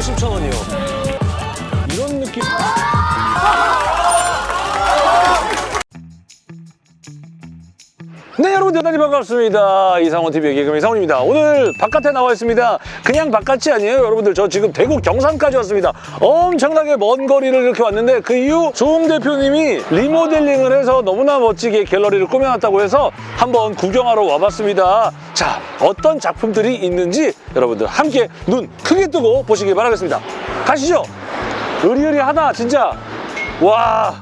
50,000원이요. 네 여러분 대단히 반갑습니다. 이상원TV의 개그맨 이상원입니다. 오늘 바깥에 나와 있습니다. 그냥 바깥이 아니에요 여러분들. 저 지금 대구 경산까지 왔습니다. 엄청나게 먼 거리를 이렇게 왔는데 그 이유 조웅 대표님이 리모델링을 해서 너무나 멋지게 갤러리를 꾸며놨다고 해서 한번 구경하러 와봤습니다. 자 어떤 작품들이 있는지 여러분들 함께 눈 크게 뜨고 보시기 바라겠습니다. 가시죠. 으리으리하다 진짜. 와.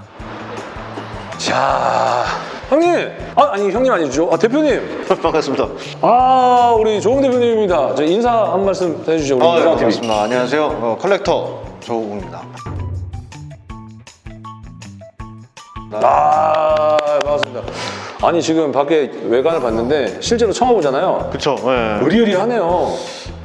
자, 형님. 아, 아니, 형님 아니죠. 아, 대표님. 반갑습니다. 아, 우리 조홍 대표님입니다. 저 인사 한 말씀 해주시죠. 우리 아, 네, TV. 반갑습니다. 안녕하세요. 어, 컬렉터 조우입니다. 아, 반갑습니다. 아니, 지금 밖에 외관을 봤는데 실제로 처음 보잖아요. 그쵸. 예. 으리으리하네요.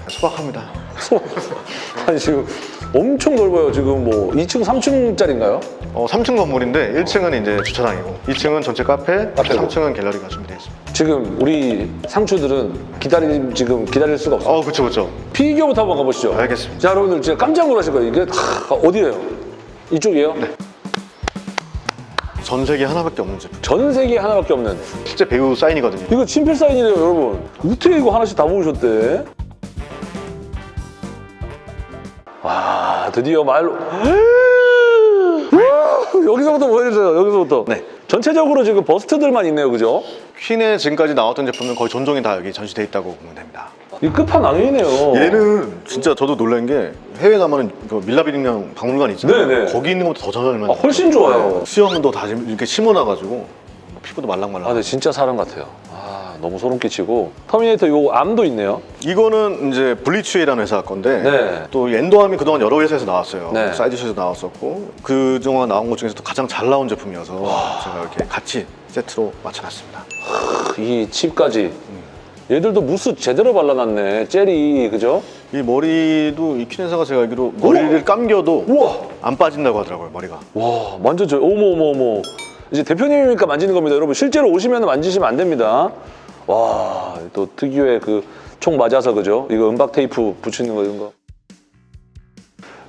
소박합니다. 아니, 지금 엄청 넓어요. 지금 뭐 2층, 3층짜리인가요? 어, 3층 건물인데 1층은 이제 주차장이고 2층은 전체 카페, 카페고. 3층은 갤러리가 준비되어 있습니다. 지금 우리 상추들은 기다리, 지금 기다릴 수가 없어요. 어, 그쵸, 그쵸. 피규어부터 한번 가보시죠. 알겠습니다. 자, 여러분들 진짜 깜짝 놀라실 거예요. 이게 다 어디예요? 이쪽이에요? 네. 전 세계 하나밖에 없는 제품. 전 세계에 하나밖에 없는 실제 배우 사인이거든요. 이거 친필 사인이래요 여러분 어떻게 이거 하나씩 다 모으셨대? 와 드디어 말로 와, 여기서부터 보여주세요 여기서부터 네. 전체적으로 지금 bust들만 있네요 그죠? 퀸의 지금까지 나왔던 제품은 거의 전종이 다 여기 전시돼 있다고 보면 됩니다. 이 끝판왕이네요 얘는 진짜 저도 놀란 게 해외 가면은 그 밀라비링량 박물관 있잖아요. 네네. 거기 있는 것도 더 잘 만든 아, 훨씬 좋아요. 수염도 다 이렇게 심어놔가지고 피부도 말랑말랑. 아 근데 진짜 사람 같아요 아 너무 소름 끼치고 터미네이터 요 arm도 있네요 이거는 이제 블리츠웨이라는 회사 건데 네. 또 endo arm이 그동안 여러 회사에서 나왔어요. 네. 사이드쇼에서 나왔었고 그동안 나온 것 중에서도 가장 잘 나온 제품이어서 제가 이렇게 같이 세트로 맞춰놨습니다. 이 칩까지 얘들도 무스 제대로 발라놨네 젤이 그죠? 이 머리도 이 퀸회사가 제가 알기로 머리를 감겨도 우와 안 빠진다고 하더라고요 머리가. 와 만져줘요 어머 어머 어머 이제 대표님이니까 만지는 겁니다. 여러분 실제로 오시면 만지시면 안 됩니다. 와 또 특유의 그 총 맞아서 그죠? 이거 음박 테이프 붙이는 거 이런 거.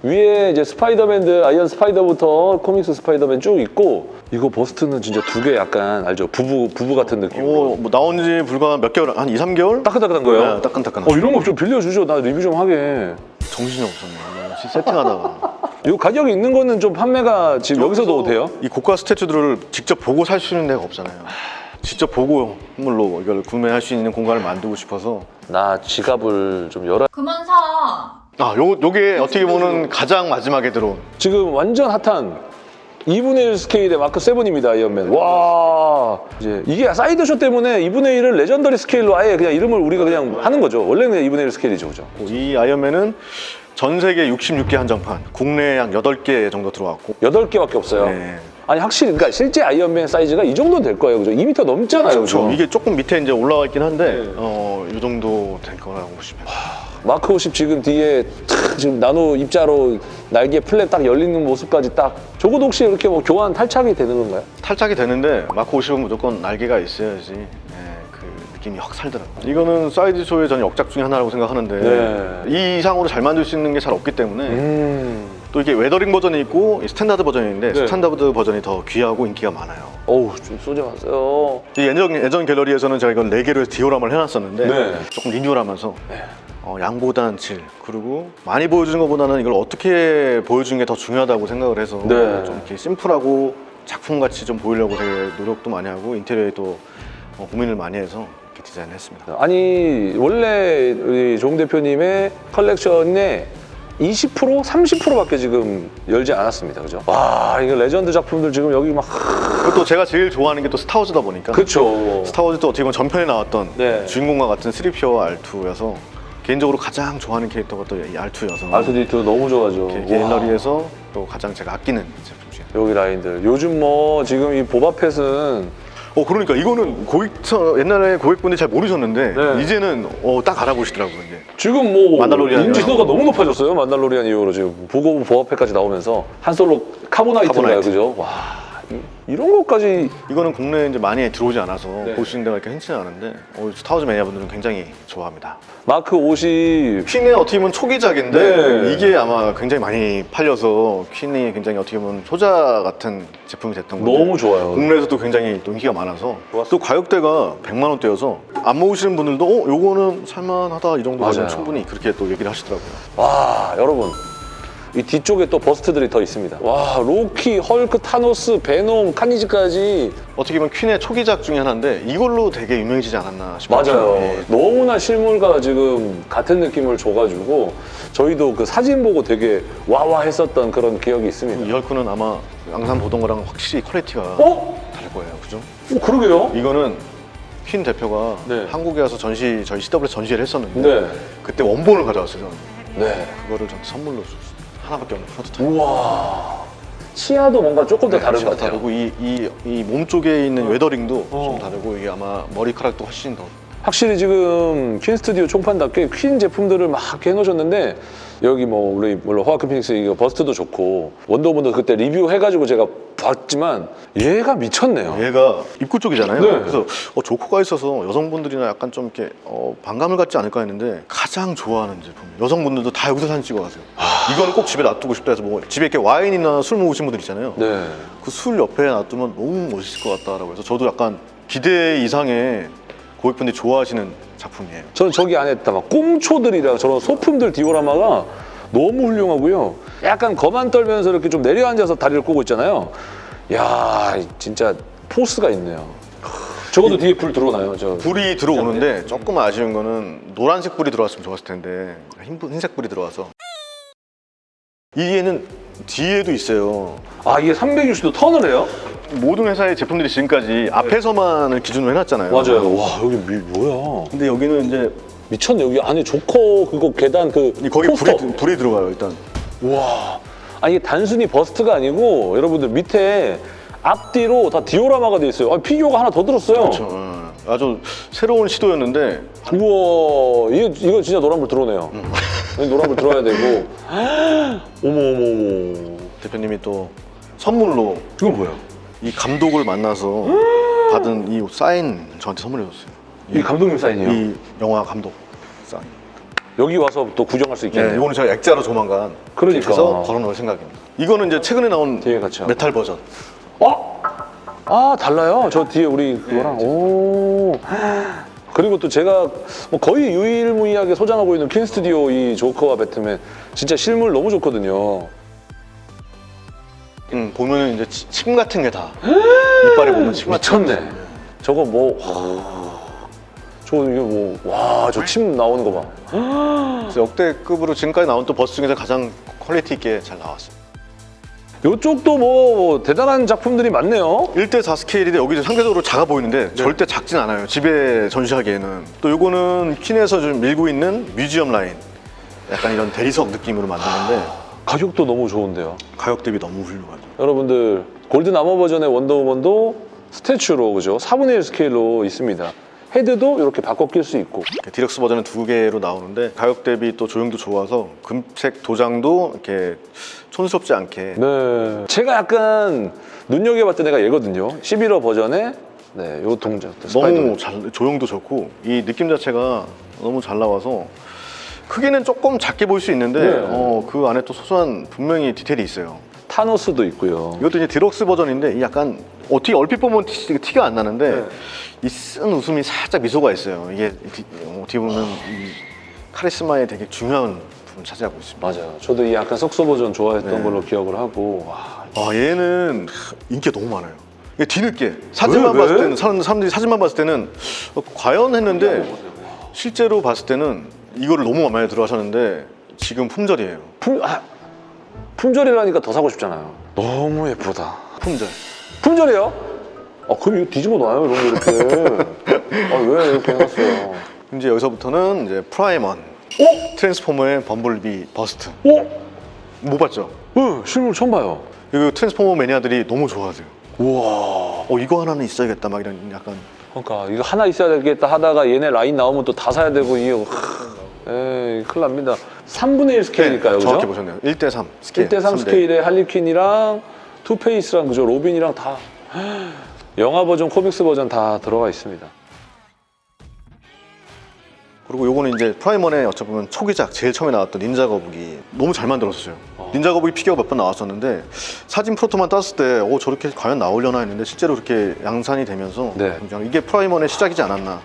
위에 이제 스파이더맨들 아이언 스파이더부터 코믹스 스파이더맨 쭉 있고 이거 bust는 진짜 두 개 약간 알죠? 부부 부부 같은 느낌으로 오, 뭐 나온 지 불과 몇 개월, 한 2, 3개월? 따끈따끈한 거예요? 네, 따끈따끈한 어 이런 거 좀 빌려주죠. 나 리뷰 좀 하게. 정신이 없었네. 세팅하다가. 이 가격이 있는 거는 좀 판매가 지금 여기서도 돼요? 이 고가 statue들을 직접 보고 살 수 있는 데가 없잖아요. 직접 보고 선물로 이걸 구매할 수 있는 공간을 만들고 싶어서. 나 지갑을 좀 열어. 그만 사. 아, 요, 요게 어떻게 보면 가장 마지막에 들어온. 지금 완전 핫한 2분의 1 스케일의 마크 7입니다 아이언맨. 와. 이제 이게 사이드쇼 때문에 2분의 1을 legendary 스케일로 아예 그냥 이름을 우리가 그냥 하는 거죠. 원래는 2분의 1 스케일이죠 그죠? 이 아이언맨은 전 세계 66개 한정판, 국내에 한 8개 정도 들어왔고 8개밖에 없어요 네. 아니 확실히 그러니까 실제 아이언맨 사이즈가 이 정도는 될 거예요 그죠 2m 넘잖아요 그죠 그렇죠. 이게 조금 밑에 이제 올라와 있긴 한데 네. 어, 이 정도 될 거라고 보시면 돼요. 마크 50 지금 뒤에 탁 지금 나노 입자로 날개 플랩 딱 열리는 모습까지 딱 저것도 혹시 이렇게 뭐 교환 탈착이 되는 건가요? 탈착이 되는데 마크 50은 무조건 날개가 있어야지 네, 그 느낌이 확 살더라고요. 이거는 사이드 쇼의 저는 역작 중에 하나라고 생각하는데 네. 이 이상으로 잘 만들 수 있는 게 잘 없기 때문에 음 또 이게 weathering 버전이 있고 이 스탠다드 버전이 있는데 네. 스탠다드 버전이 더 귀하고 인기가 많아요. 어우 좀 쏘지 마세요 이 예전, 예전 갤러리에서는 제가 이걸 4개로 해서 디오라마를 해놨었는데 네. 조금 리뉴얼 하면서 어, 양보다는 질 그리고 많이 보여주는 것보다는 이걸 어떻게 보여주는 게 더 중요하다고 생각을 해서 네. 좀 이렇게 심플하고 작품같이 좀 보이려고 되게 노력도 많이 하고 인테리어에 또 어, 고민을 많이 해서 디자인을 했습니다. 아니 원래 우리 종 대표님의 컬렉션에 20% 30%밖에 지금 열지 않았습니다. 그죠? 와 이거 레전드 작품들 지금 여기 막 또 제가 제일 좋아하는 게 또 스타워즈다 보니까. 그쵸. 스타워즈도 어떻게 보면 전편에 나왔던 네. 주인공과 같은 스리피어와 알투여서 개인적으로 가장 좋아하는 캐릭터가 또 이 알투여서. R2D2 너무 좋아하죠. 갤러리에서 또 가장 제가 아끼는 제품 중에. 여기 라인들. 요즘 뭐 지금 이 보바펫은 어 그러니까 이거는 고객 옛날에 고객분들이 잘 모르셨는데 네. 이제는 어, 딱 알아보시더라고요 이제 지금 뭐 만달로리안이요. 인지도가 너무 높아졌어요 만달로리안 이후로 지금 보고 보바펫까지 나오면서 한 솔로 카보나이트인가요 카보나이트. 그죠? 와 이- 이런 것까지 이거는 국내에 이제 많이 들어오지 않아서 네. 볼수 있는 데가 이렇게 흔치는 않은데 어, 스타워즈 매니아분들은 굉장히 좋아합니다. 마크 50 퀸의 어떻게 보면 초기작인데 네. 이게 아마 굉장히 많이 팔려서 퀸이 굉장히 어떻게 보면 효자 같은 제품이 됐던 건데 너무 좋아요. 국내에서도 굉장히 또 인기가 많아서 좋았어요. 또 가격대가 100만 원대여서 안 모으시는 분들도 어 요거는 살만하다 이 정도 맞아요. 가면 충분히 그렇게 또 얘기를 하시더라고요. 와 여러분 이 뒤쪽에 또 bust들이 더 있습니다. 와 로키, 헐크, 타노스, 베놈, 카니지까지 어떻게 보면 퀸의 초기작 중에 하나인데 이걸로 되게 유명해지지 않았나 싶어요. 맞아요. 예. 너무나 실물과 지금 같은 느낌을 줘가지고 저희도 그 사진 보고 되게 와와 했었던 그런 기억이 있습니다. 이 헐크는 아마 양산 보던 거랑 확실히 퀄리티가 어? 다를 거예요. 그죠? 어 그러게요. 이거는 퀸 대표가 네. 한국에 와서 전시 저희 CW에서 전시를 했었는데 네. 그때 원본을 가져왔어요. 저는. 네. 그거를 저한테 선물로 줬어요. 하나밖에 없는 프로토타입. 우와. 치아도 뭔가 조금 더 다른 것 같아요. 다르고 이 이 이 몸 쪽에 있는 weathering도 어. 좀 다르고 이게 아마 머리카락도 훨씬 더 확실히 지금 퀸 스튜디오 총판답게 퀸 제품들을 막 해놓으셨는데 여기 뭐 우리 물론 호아킨 피닉스 이거 bust도 좋고 원더우먼도 그때 리뷰해가지고 제가 봤지만 얘가 미쳤네요. 얘가 입구 쪽이잖아요. 네. 그래서 어, 조커가 있어서 여성분들이나 약간 좀 이렇게 어, 반감을 갖지 않을까 했는데 가장 좋아하는 제품. 여성분들도 다 여기서 사진 찍어가세요. 이거는 꼭 집에 놔두고 싶다 해서 뭐 집에 이렇게 와인이나 술 먹으신 분들 있잖아요. 네. 그 술 옆에 놔두면 너무 멋있을 것 같다라고 해서 저도 약간 기대 이상의 고객분들이 좋아하시는 작품이에요. 저는 저기 안에 있다 막 꽁초들이랑 저런 소품들 디오라마가 너무 훌륭하고요. 약간 거만 떨면서 이렇게 좀 내려앉아서 다리를 꼬고 있잖아요. 야 진짜 포스가 있네요. 적어도 뒤에 불 들어오나요? 저 불이 들어오는데 조금 아쉬운 거는 노란색 불이 들어왔으면 좋았을 텐데 흰색 불이 들어와서 이에는 뒤에도 있어요. 아 이게 360도 턴을 해요? 모든 회사의 제품들이 지금까지 앞에서만을 기준으로 해놨잖아요. 맞아요. 와 여기 미, 뭐야? 근데 여기는 이제 미쳤네 여기 안에 조커 그거 계단 그이 거기 포스터. 불이, 불이 들어가요 일단. 와. 아니 이게 단순히 bust가 아니고 여러분들 밑에 앞뒤로 다 디오라마가 돼 있어요. 아, 피규어가 하나 더 들었어요. 그렇죠. 예. 아주 새로운 시도였는데 우와 이거, 이거 진짜 노란불 들어오네요. 여기 노란불 들어야 되고. 어머 어머 어머. 대표님이 또 선물로 이건 뭐야? 이 감독을 만나서 받은 이 사인 저한테 선물해 줬어요. 이 감독님 사인이요. 이 영화 감독 사인. 여기 와서 또 구경할 수 네, 있겠네요. 이거는 제가 액자로 조만간 그러니까. 해서 걸어놓을 생각입니다. 이거는 이제 최근에 나온 뒤에 같이 하고. 메탈 버전. 어? 아 달라요. 저 뒤에 우리 그거랑. 오. 그리고 또 제가 뭐 거의 유일무이하게 소장하고 있는 퀸 스튜디오 이 조커와 배트맨 진짜 실물 너무 좋거든요. 음, 보면은 이제 치- 침 같은 게 다 이빨에 보면 침 같은 미쳤네. 저거 뭐. 와. 저 이게 뭐. 와, 저 침 나오는 거 봐. 그래서 역대급으로 지금까지 나온 또 bust 중에서 가장 퀄리티 있게 잘 나왔어요. 이쪽도 뭐 대단한 작품들이 많네요. 1대4 스케일인데 여기 상대적으로 작아 보이는데 절대 작진 않아요. 집에 전시하기에는. 또 요거는 퀸에서 좀 밀고 있는 museum 라인. 약간 이런 대리석 느낌으로 만드는데 가격도 너무 좋은데요. 가격 대비 너무 훌륭하죠. 여러분들 golden armor 버전의 원더우먼도 statue로 그죠? 4분의 1 스케일로 있습니다. 헤드도 이렇게 바꿔 낄 수 있고. 디럭스 버전은 두 개로 나오는데 가격 대비 또 조형도 좋아서 금색 도장도 이렇게 촌스럽지 않게 네. 제가 약간 눈여겨봤던 애가 얘거든요. 11호 버전의 네, 요 동작. 너무 잘 조형도 좋고 이 느낌 자체가 너무 잘 나와서 크기는 조금 작게 보일 수 있는데 네. 어, 그 안에 또 소소한 분명히 디테일이 있어요. 타노스도 있고요. 이것도 이제 디럭스 버전인데 이 약간 어떻게 얼핏 보면 티, 티가 안 나는데 네. 이 쓴웃음이 살짝 미소가 있어요. 이게 디- 어떻게 보면 이 카리스마의 되게 중요한 부분 차지하고 있습니다. 맞아요. 저도 이 약간 썩소 버전 좋아했던 네. 걸로 기억을 하고 와, 아 얘는 인기가 너무 많아요. 이게 뒤늦게 사진만 왜? 봤을 왜? 때는 사람, 사람들이 사진만 봤을 때는 어, 과연 했는데 실제로 봤을 때는 이거를 너무 마음에 들어 하셨는데 지금 품절이에요. 품, 아, 품절이라니까 더 사고 싶잖아요. 너무 예쁘다. 품절. 품절이에요? 아 그럼 이거 뒤집어 놔요 이런 거 이렇게. 아왜 이렇게 해놨어요? 이제 여기서부터는 이제 프라이먼, 어? 트랜스포머의 범블비 bust. 어? 못 봤죠? 응 실물 처음 봐요. 이거 트랜스포머 매니아들이 너무 좋아하세요. 우와. 어 이거 하나는 있어야겠다 막 이런 약간 그러니까 이거 하나 있어야 되겠다 하다가 얘네 라인 나오면 또 다 사야 되고 이거 에이 큰일 납니다. 3분의 1 스케일일까요, 네, 정확히? 보셨네요. 1대3 스케일. 1대3 스케일의 할리퀸이랑 투페이스랑 그죠 로빈이랑 다 영화 버전, 코믹스 버전 다 들어가 있습니다. 그리고 요거는 이제 프라임 원의 어찌 보면 초기작 제일 처음에 나왔던 닌자 거북이 너무 잘 만들었어요. 어. 닌자 거북이 피규어 몇 번 나왔었는데 사진 proto만 떴을 때 오 저렇게 과연 나오려나 했는데 실제로 그렇게 양산이 되면서 네. 이게 프라임 원의 시작이지 않았나.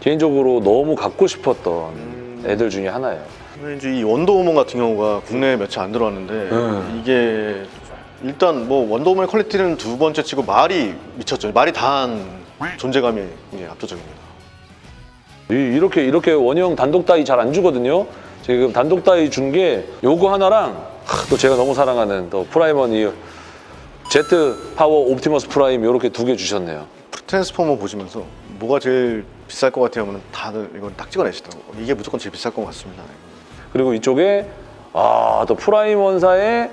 개인적으로 너무 갖고 싶었던 애들 중에 하나예요. 근데 이제 이 원더우먼 같은 경우가 국내에 며칠 안 들어왔는데 음. 이게 일단 뭐 원더우먼의 퀄리티는 두 번째 치고 말이 미쳤죠. 말이 다한 존재감이 이게 압도적입니다. 이- 이렇게 이렇게 원형 단독 자리 잘 안 주거든요. 지금 단독 자리 준 게 요거 하나랑 하, 또 제가 너무 사랑하는 또 프라임 원이 Jet Power 옵티머스 프라임 이렇게 두 개 주셨네요. 트랜스포머 보시면서 뭐가 제일 비쌀 것 같아요 하면 다들 이걸 딱 찍어내시더라고요. 이게 무조건 제일 비쌀 것 같습니다. 그리고 이쪽에 아 또 프라임 원 사에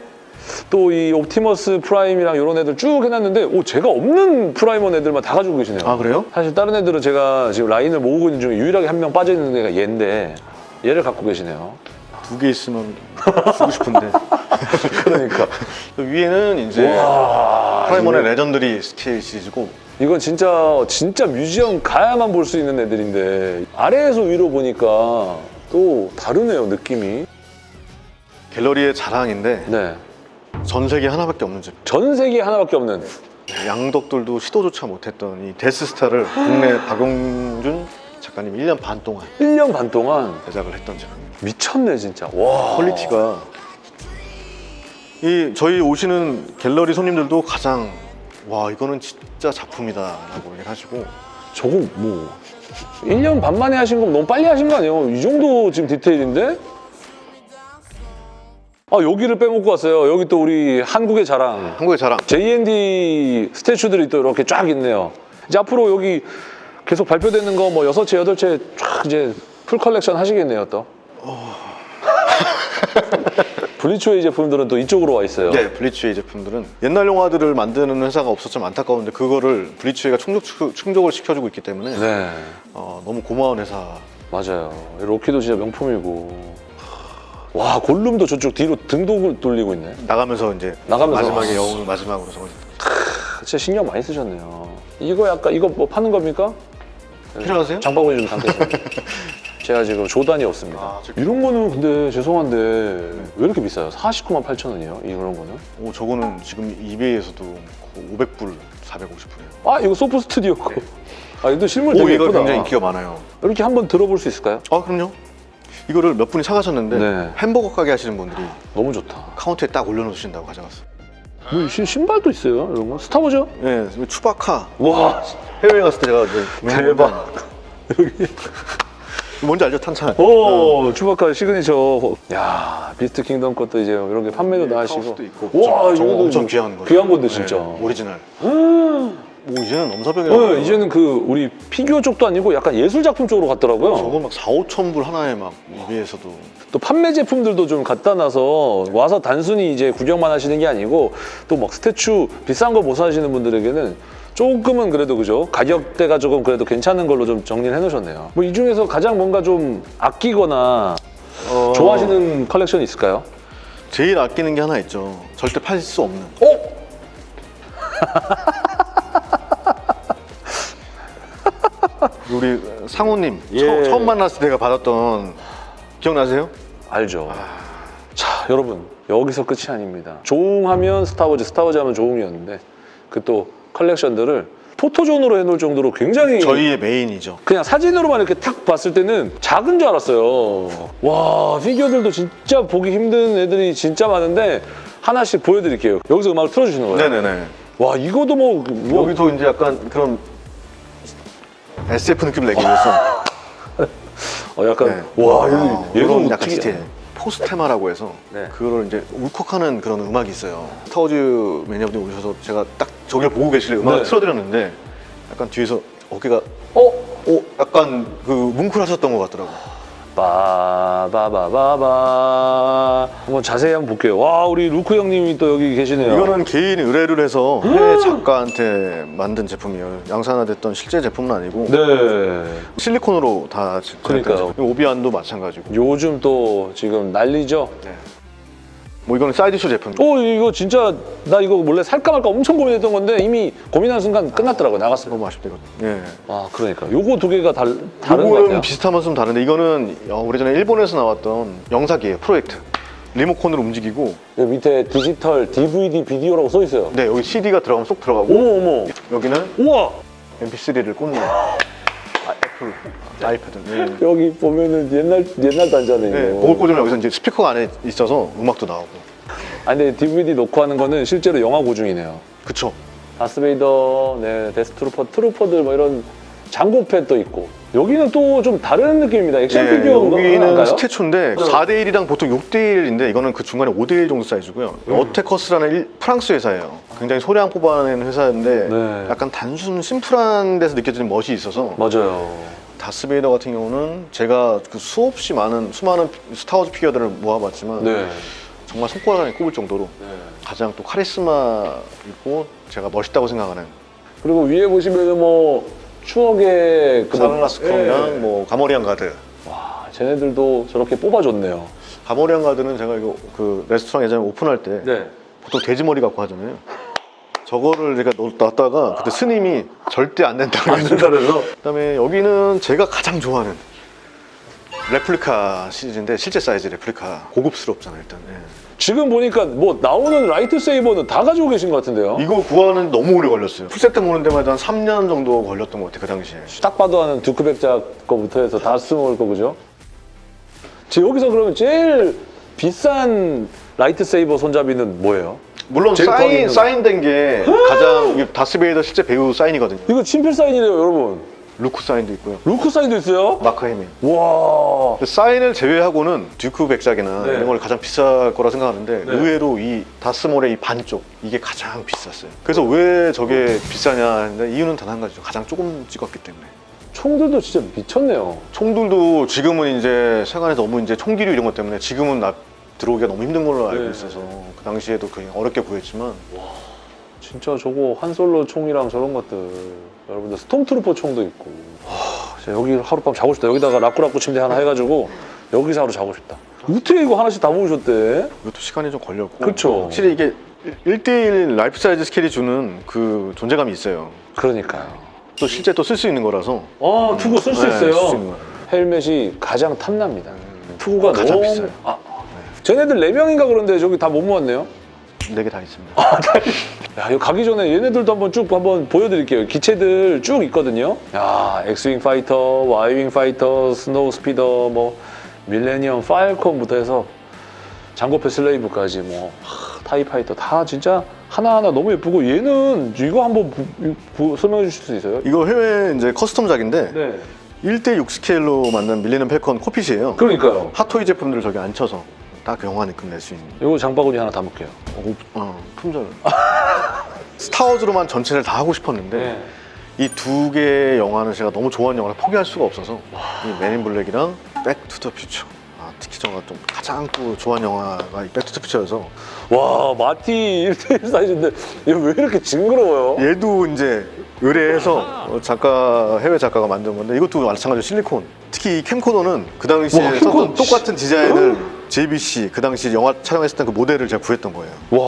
또 이 옵티머스 프라임이랑 이런 애들 쭉 해놨는데 오 제가 없는 프라임 원 애들만 다 가지고 계시네요. 아 그래요? 사실 다른 애들은 제가 지금 라인을 모으고 있는 중에 유일하게 한 명 빠져 있는 애가 얘인데 얘를 갖고 계시네요. 두 개 있으면 주고 싶은데 그러니까 위에는 이제 와 프라임 원의 legendary scale 시리즈고 이건 진짜 진짜 museum 가야만 볼 수 있는 애들인데 아래에서 위로 보니까 또 다르네요 느낌이. 갤러리의 자랑인데 네. 전 세계 하나밖에 없는 제품. 전 세계에 하나밖에 없는 양덕들도 시도조차 못했던 이 데스스타를 국내 박용준 작가님 1년 반 동안 1년 반 동안 제작을 했던 제품입니다. 미쳤네 진짜. 와. 퀄리티가 이 저희 오시는 갤러리 손님들도 가장 와 이거는 진짜 작품이다 라고 얘기를 하시고 저거 뭐 1년 반 만에 하신 거 너무 빨리 하신 거 아니에요? 이 정도 지금 디테일인데? 아 여기를 빼먹고 왔어요. 여기 또 우리 한국의 자랑 한국의 자랑 JND statue들이 또 이렇게 쫙 있네요. 이제 앞으로 여기 계속 발표되는 거 뭐 여섯 체 여덟 체 쫙 이제 full collection 하시겠네요 또. 블리츠웨이 제품들은 또 이쪽으로 와 있어요. 네, 블리츠웨이 제품들은 옛날 영화들을 만드는 회사가 없었지만 안타까운데 그거를 블리츠웨이가 충족, 충족을 시켜주고 있기 때문에 네, 어, 너무 고마운 회사 맞아요. 로키도 진짜 명품이고. 와 골룸도 저쪽 뒤로 등도 돌리고 있네. 나가면서 이제 나가면서. 마지막에 영웅을 마지막으로 적어 진짜 신경 많이 쓰셨네요. 이거 약간 이거 뭐 파는 겁니까? 필요하세요? 장바구니 좀 담겠습니다. 제가 지금 조단이 없습니다. 아, 저- 이런 거는 근데 죄송한데 왜 이렇게 비싸요? 49만 8천 원이요? 이런 거는? 오 저거는 지금 이베이에서도 500불, 450불이에요. 아 이거 소프 스튜디오 거. 아 이거 실물 오 되게 이거 예쁘다. 굉장히 인기가 많아요. 이렇게 한번 들어볼 수 있을까요? 아 그럼요. 이거를 몇 분이 사가셨는데 네. 햄버거 가게 하시는 분들이 너무 좋다. 카운터에 딱 올려놓으신다고 가져갔어요. 뭐 신- 신발도 있어요 이런 거? 스타워즈? 네, 추바카 와 해외 갔을 때 제가 대박. 뭔지 알죠 탄찬? 오 추바카 시그니처. 야 비스트 킹덤 것도 이제 이런 게 판매도 나시고. 카우스도 있고. 와 이거 엄청 귀한 거. 귀한 건데 진짜. 오리지널. 음. 뭐 이제는 넘사벽이라고. 네, 이제는 그 우리 피규어 쪽도 아니고 약간 예술 작품 쪽으로 갔더라고요. 저거 막 4, 5천 불 하나에 막 이베이에서도 또 판매 제품들도 좀 갖다 놔서 와서 단순히 이제 구경만 하시는 게 아니고 또 막 statue 비싼 거 못 사시는 분들에게는 조금은 그래도 그죠 가격대가 조금 그래도 괜찮은 걸로 좀 정리를 해놓으셨네요. 뭐 이 중에서 가장 뭔가 좀 아끼거나 어, 좋아하시는 컬렉션이 있을까요? 제일 아끼는 게 하나 있죠. 절대 팔 수 없는. 어? 우리 상호님 예. 처, 처음 만났을 때 내가 받았던 기억나세요? 알죠. 자 여러분 여기서 끝이 아닙니다. 조웅하면 스타워즈, 스타워즈 하면 조웅이었는데 그 또 컬렉션들을 포토존으로 해놓을 정도로 굉장히 저희의 메인이죠. 그냥 사진으로만 이렇게 탁 봤을 때는 작은 줄 알았어요. 와 피규어들도 진짜 보기 힘든 애들이 진짜 많은데 하나씩 보여드릴게요. 여기서 음악을 틀어주시는 거예요. 네네네. 와 이거도 뭐, 뭐 여기도 이제 약간 그런 SF 느낌 내기 위해서 어, 약간 네. 와 어, 얘도 이런 얘도 약간. 디테일 포스테마라고 해서 네. 그거를 이제 울컥하는 그런 음악이 있어요 스타워즈 매니아분이 오셔서 제가 딱 저기를 보고 계시길래 음악을 네. 틀어드렸는데 약간 뒤에서 어깨가 어? 어, 약간 그 뭉클하셨던 것 같더라고요 바바바바바 한번 자세히 한번 볼게요. 와 우리 루크 형님이 또 여기 계시네요. 이거는 개인 의뢰를 해서 해외 작가한테 만든 제품이에요 양산화됐던 실제 제품은 아니고 네. 실리콘으로 다 그러니까요. 오비안도 마찬가지고 요즘 또 지금 난리죠. 네. 뭐 이거는 사이드쇼 제품. 어 이거 진짜 나 이거 원래 살까 말까 엄청 고민했던 건데 이미 고민하는 순간 끝났더라고요 나갔어요. 너무 아쉽다 이거. 예. 아 그러니까 요거 두 개가 달, 다른 것 이거는 같아요. 비슷하면서 좀 다른데 이거는 어, 오래전에 일본에서 나왔던 영상기예요 프로젝트. 리모컨으로 움직이고 여기 밑에 디지털 DVD 비디오라고 써 있어요. 네 여기 CD가 들어가면 쏙 들어가고 어머 어머. 여기는 우와 MP3를 꽂는 아, 애플 아이패드. 네. 여기 보면은 옛날 옛날 단자네. 네, 그걸 꽂으면 여기서 이제 스피커가 안에 있어서 음악도 나오고. 아 근데 DVD 놓고 하는 거는 실제로 영화 고증이네요. 그쵸. 다스베이더, 네, 데스트루퍼, 트루퍼들 뭐 이런 장고 펫도 있고 여기는 또 좀 다른 느낌입니다. 액션 네, 피규어인가요? 여기는 statue인데 4대1이랑 보통 6대1인데 이거는 그 중간에 5대1 정도 사이즈고요. 음. 어테커스라는 일- 프랑스 회사예요. 굉장히 소량 뽑아낸 회사인데 네. 약간 단순 심플한 데서 느껴지는 멋이 있어서 맞아요. 다스베이더 같은 경우는 제가 그 수없이 많은 수많은 스타워즈 피규어들을 모아봤지만 네. 정말 손가락 안에 꼽을 정도로 가장 또 카리스마 있고 제가 멋있다고 생각하는 그리고 위에 보시면은 뭐 추억의 그 사랑라스컴이랑 예. 뭐 가모리안 가드 와, 쟤네들도 저렇게 뽑아줬네요. 가모리안 가드는 제가 이거 그 레스토랑 예전에 오픈할 때 네. 보통 돼지 머리 갖고 하잖아요. 저거를 제가 넣- 놨다가 그때 스님이 절대 안 된다고 안 된다면서? 그다음에 여기는 제가 가장 좋아하는 레플리카 시리즈인데 실제 사이즈 레플리카 고급스럽잖아요 일단. 예. 지금 보니까 뭐 나오는 lightsaber는 다 가지고 계신 것 같은데요. 이거 구하는 너무 오래 걸렸어요. 풀세트 모으는 데만 한 한 3년 정도 걸렸던 것 같아요 그 당시에. 딱 봐도 하는 두쿠 백작 거부터 해서 다 쓰먹을 거 그죠? 제 여기서 그러면 제일 비싼 lightsaber 손잡이는 뭐예요? 물론 사인. 사인된 게 가장 이게 다스베이더 실제 배우 사인이거든요. 이거 친필 사인이래요, 여러분. 루크 사인도 있고요. 루크 사인도 있어요? 마크 해밀. 와. 사인을 제외하고는 두쿠 백작이나 네. 이런 걸 가장 비쌀 거라 생각하는데 네. 의외로 이 다스몰의 이 반쪽 이게 가장 비쌌어요. 그래서 왜 저게 비싸냐 이유는 단 한 가지죠. 가장 조금 찍었기 때문에. 총들도 진짜 미쳤네요. 총들도 지금은 이제 세관에 너무 이제 총기류 이런 것 때문에 지금은 나 들어오기가 너무 힘든 걸로 알고 네. 있어서 그 당시에도 그냥 어렵게 구했지만 진짜 저거 Han Solo 총이랑 저런 것들 여러분들 Stormtrooper 총도 있고 와, 여기 하룻밤 자고 싶다 여기다가 라꾸라꾸 침대 하나 해가지고 여기서 하루 자고 싶다 어떻게 이거 하나씩 다 모으셨대? 이것도 시간이 좀 걸렸고 그쵸. 확실히 이게 1대1 life size scale이 주는 그 존재감이 있어요. 그러니까요 또 실제 또 쓸 수 있는 거라서 아 투구 쓸수 네, 있어요 쓸수. 헬멧이 가장 탐납니다 투구가 가장 너무 비싸요. 아, 쟤네들 4명인가 그런데 저기 다 못 모았네요 네개다 있습니다. 야, 이거 가기 전에 얘네들도 한번 쭉 한번 보여드릴게요. 기체들 쭉 있거든요. 야, X-wing fighter, Y-wing fighter, snowspeeder, 뭐 Millennium Falcon부터 해서 Jango Fett Slave까지 뭐 하, TIE fighter 다 진짜 하나하나 너무 예쁘고 얘는 이거 한번 부- 부- 설명해 주실 수 있어요? 이거 해외 이제 custom작인데 네. 1대6 스케일로 만든 Millennium Falcon cockpit이에요. 그러니까요. 핫토이 제품들을 저기 앉혀서 딱 영화 느낌 낼 수 있는 이거 장바구니 하나 담을게요. 어, 어, 품절. Star Wars로만 전체를 다 하고 싶었는데 네. 이두 개의 영화는 제가 너무 좋아하는 영화를 포기할 수가 없어서 이 맨인 블랙이랑 백투더 퓨처 아, 특히 제가 좀 가장 또 좋아하는 영화가 이 Back to the Future여서 와, 마티 1대1 사이즈인데 얘 왜 이렇게 징그러워요? 얘도 이제 의뢰해서 어, 작가 해외 작가가 만든 건데 이것도 마찬가지로 실리콘 특히 이 캠코더는 그 당시에 와, 썼던 캠코더. 똑같은 디자인을 JVC 그 당시 영화 촬영했을 때그 모델을 제가 구했던 거예요 와,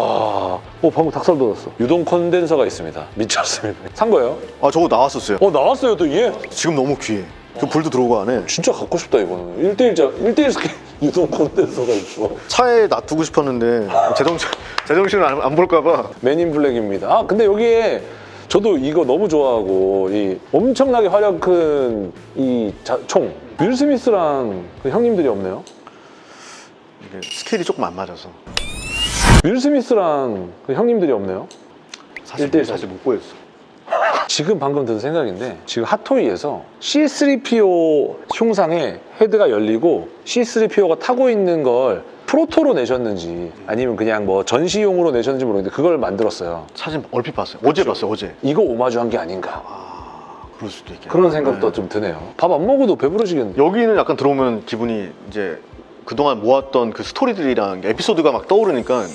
어 방금 닭살 돋았어. 유동 컨덴서가 있습니다. 미쳤습니다. 산 거예요? 아 저거 나왔었어요 어 나왔어요 또 이게. 지금 너무 귀해 그 불도 들어오고 안에 진짜 갖고 싶다 이거는. 1대1자 1대1 스케일 유동 컨덴서가 있어. 차에 놔두고 싶었는데 제정신 제정신을 안, 안 볼까봐 Men in Black입니다. 아 근데 여기에 저도 이거 너무 좋아하고 이 엄청나게 화력 큰 이 총. 윌 스미스랑 그 형님들이 없네요. 이게 스케일이 조금 안 맞아서 윌 스미스랑 그 형님들이 없네요. 사실 일대일 사실 못 보였어 지금 방금 든 생각인데 지금 Hot Toys에서 C3PO 흉상에 헤드가 열리고 C3PO가 타고 있는 걸 proto로 내셨는지 아니면 그냥 뭐 전시용으로 내셨는지 모르겠는데 그걸 만들었어요. 사진 얼핏 봤어요 어제 봤어요 어제 이거 오마주한 게 아닌가 아 그럴 수도 있겠네 그런 생각도 네. 좀 드네요. 밥 안 먹어도 배부르시겠는데. 여기는 약간 들어오면 기분이 이제 그동안 모았던 그 스토리들이랑 에피소드가 막 떠오르니까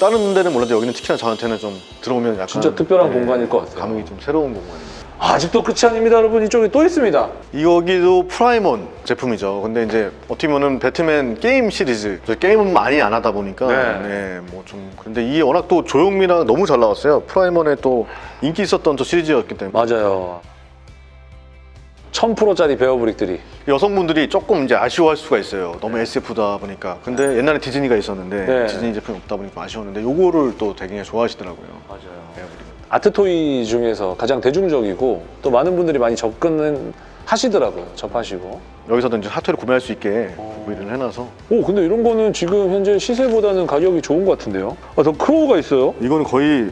다른 데는 몰라도 여기는 특히나 저한테는 좀 들어오면 약간 진짜 특별한 네, 공간일 것 같아요. 감흥이 좀 새로운 공간이에요 아직도 끝이 아닙니다, 여러분. 이쪽에 또 있습니다. 여기도 Prime 1 제품이죠. 근데 이제 어떻게 보면 배트맨 게임 시리즈 저 게임은 많이 안 하다 보니까 네. 네, 뭐좀 근데 이게 워낙 또 조형미랑 너무 잘 나왔어요. Prime 1에 또 인기 있었던 또 시리즈였기 때문에 맞아요. 1000%짜리 베어브릭들이. 여성분들이 조금 이제 아쉬워할 수가 있어요. 너무 SF다 보니까. 근데 옛날에 디즈니가 있었는데 네. 디즈니 제품이 없다 보니까 아쉬웠는데 요거를 또 되게 좋아하시더라고요. 맞아요. 아트토이 중에서 가장 대중적이고 또 많은 분들이 많이 접근은 하시더라고요. 접하시고. 여기서도 이제 핫토이를 구매할 수 있게 어. 구비를 해놔서 오, 근데 이런 거는 지금 현재 시세보다는 가격이 좋은 것 같은데요? 아, 더 크로우가 있어요? 이거는 거의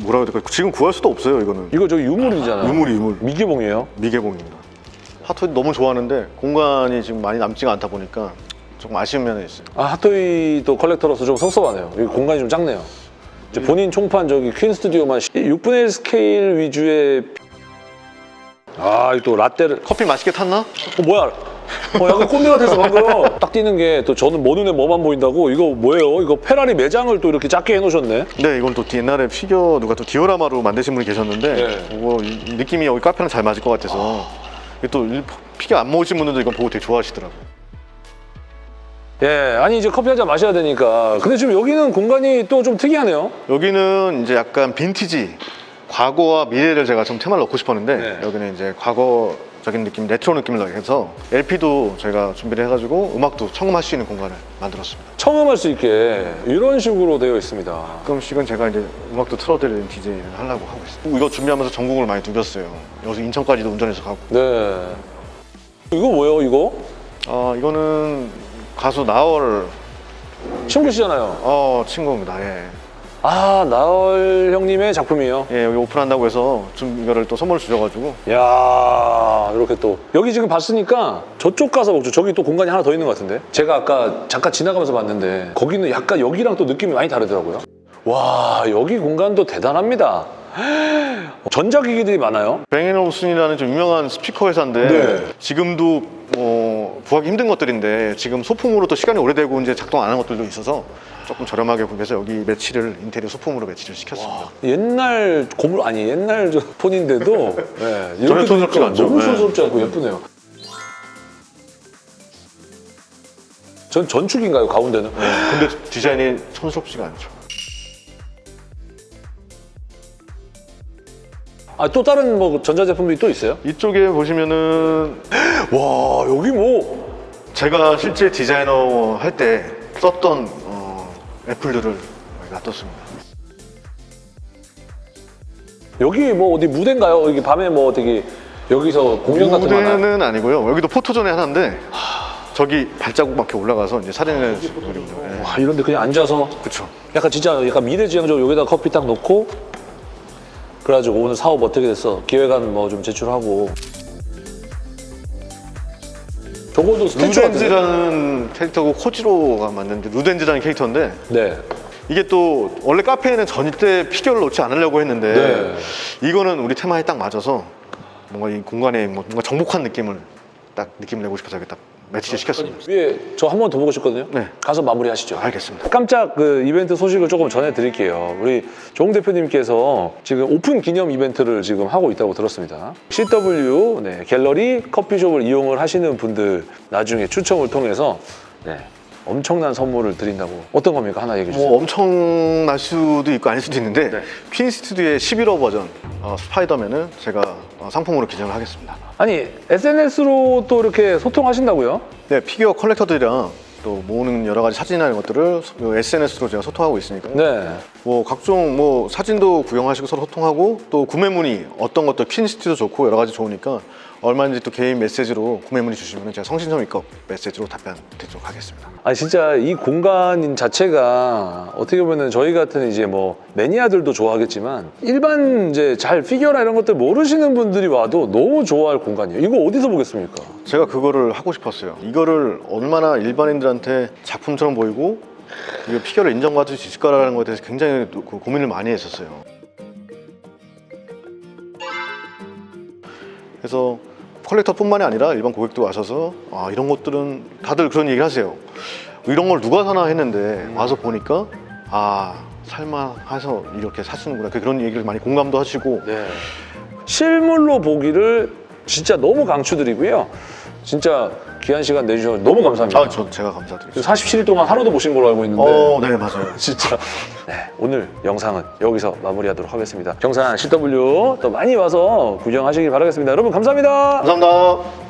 뭐라 해야 될까 지금 구할 수도 없어요. 이거는 이거 저기 유물이잖아요. 유물이 유물. 미개봉이에요. 미개봉입니다. 핫토이 너무 좋아하는데 공간이 지금 많이 남지가 않다 보니까 조금 아쉬운 면이 있어요. 아, Hot Toys도 collector로서 좀 섭섭하네요. 여기 공간이 좀 작네요. 이제 본인 총판 저기 Queen Studios만 6분의 1 스케일 위주의 아, 이또 라떼를 커피 맛있게 탔나? 어, 뭐야? 어, 약간 꼰대 같아서 방금 딱 띄는 게 또 저는 뭐 눈에 뭐만 보인다고 이거 뭐예요? 이거 페라리 매장을 또 이렇게 작게 해놓으셨네. 네, 이건 또 옛날에 피규어 누가 또 디오라마로 만드신 분이 계셨는데 네. 이거 느낌이 여기 카페랑 잘 맞을 것 같아서 이게 또 일- 피규어 안 모으신 분들도 이건 보고 되게 좋아하시더라고요. 예, 아니 이제 커피 한 잔 마셔야 되니까. 근데 지금 여기는 공간이 또 좀 특이하네요. 여기는 이제 약간 빈티지 과거와 미래를 제가 좀 테마를 넣고 싶었는데 네. 여기는 이제 과거 적인 느낌, 레트로 느낌을 나게 해서 LP도 저희가 준비를 해가지고 음악도 청음할 수 있는 공간을 만들었습니다. 청음할 수 있게 이런 식으로 되어 있습니다. 가끔씩은 제가 이제 음악도 틀어드리는 DJ를 하려고 하고 있어요. 이거 준비하면서 전국을 많이 누볐어요. 여기서 인천까지도 운전해서 가고. 네. 이거 뭐예요, 이거? 아 이거는 가수 나얼 친구시잖아요. 어 친구입니다. 예. 아, 나얼 형님의 작품이에요. 예 여기 오픈한다고 해서 좀 이거를 또 선물 주셔가지고 야 이렇게 또 여기 지금 봤으니까 저쪽 가서 먹죠. 저기 또 공간이 하나 더 있는 것 같은데. 제가 아까 잠깐 지나가면서 봤는데 거기는 약간 여기랑 또 느낌이 많이 다르더라고요. 와 여기 공간도 대단합니다. 전자기기들이 많아요. 뱅앤올슨이라는 좀 유명한 스피커 회사인데 네. 지금도 어, 구하기 힘든 것들인데 지금 소품으로 또 시간이 오래되고 이제 작동 안한 것들도 있어서 조금 저렴하게 구매해서 여기 매치를 인테리어 소품으로 매치를 시켰습니다. 옛날 고물 아니 옛날 저 폰인데도 네, 이렇게 촌스럽지가 되니까 않죠. 너무 네. 촌스럽지 않고 예쁘네요. 전 전축인가요 가운데는? 근데 디자인이 촌스럽지가 않죠. 아 또 다른 뭐 전자제품들이 또 있어요? 이쪽에 보시면은 와 여기 뭐 제가 실제 디자이너 할 때 썼던 어, 애플들을 놔뒀습니다. 여기 뭐 어디 무대인가요? 여기 밤에 뭐 어떻게 여기서 공연 같은 거 하나요? 무대는 아니고요. 여기도 포토존에 하나인데 저기 발자국 막 이렇게 올라가서 이제 사진을 찍거든요. 예. 와 이런데 그냥 앉아서 그렇죠. 약간 진짜 약간 미래지향적으로 여기다 커피 딱 놓고 그래가지고 오늘 사업 어떻게 됐어? 기획안 뭐 좀 제출하고 저거도 같은데? 루덴즈라는 캐릭터고 코지로가 맞는데 루덴즈라는 캐릭터인데 네. 이게 또 원래 카페에는 절대 피규어를 놓지 않으려고 했는데 이거는 우리 테마에 딱 맞아서 뭔가 이 공간에 뭐 뭔가 정복한 느낌을 딱 느낌을 내고 싶어서 이렇게 딱 매치를 시켰습니다. 위에 저 한 번 더 보고 싶거든요. 네. 가서 마무리하시죠. 알겠습니다. 깜짝 그 이벤트 소식을 조금 전해드릴게요. 우리 종 대표님께서 지금 오픈 기념 이벤트를 지금 하고 있다고 들었습니다. CW 네, 갤러리 커피숍을 이용을 하시는 분들 나중에 추첨을 통해서 네, 엄청난 선물을 드린다고 어떤 겁니까? 하나 얘기해 주세요. 뭐 엄청날 수도 있고 아닐 수도 있는데 네. Queen Studios의 11호 버전 어, 스파이더맨은 제가 어, 상품으로 기증을 하겠습니다. 아니 SNS로 또 이렇게 소통하신다고요? 네, 피규어 collector들이랑 또 모으는 여러 가지 사진이나 이런 것들을 SNS로 제가 소통하고 있으니까 네. 뭐 각종 뭐 사진도 구경하시고 서로 소통하고 또 구매 문의 어떤 것도 퀸시티도 좋고 여러 가지 좋으니까 얼마든지 또 개인 메시지로 구매 문의 주시면 제가 성심성의껏 메시지로 답변 드리도록 하겠습니다. 아니 진짜 이 공간 자체가 어떻게 보면 저희 같은 이제 뭐 매니아들도 좋아하겠지만 일반 이제 잘 피규어나 이런 것들 모르시는 분들이 와도 너무 좋아할 공간이에요. 이거 어디서 보겠습니까? 제가 그거를 하고 싶었어요. 이거를 얼마나 일반인들한테 작품처럼 보이고 이거 피규어를 인정받을 수 있을까라는 것에 대해서 굉장히 또그 고민을 많이 했었어요. 그래서 컬렉터뿐만이 아니라 일반 고객도 와셔서 아 이런 것들은 다들 그런 얘기를 하세요. 이런 걸 누가 사나 했는데 와서 보니까 아 살만해서 이렇게 사시는구나 그런 얘기를 많이 공감도 하시고 네. 실물로 보기를 진짜 너무 강추드리고요. 진짜 귀한 시간 내주셔서 너무 감사합니다. 아, 저 제가 감사드립니다. 47일 동안 하루도 보신 걸로 알고 있는데 어, 네, 맞아요. 진짜 네, 오늘 영상은 여기서 마무리하도록 하겠습니다. 경산 CW 또 많이 와서 구경하시길 바라겠습니다. 여러분 감사합니다. 감사합니다.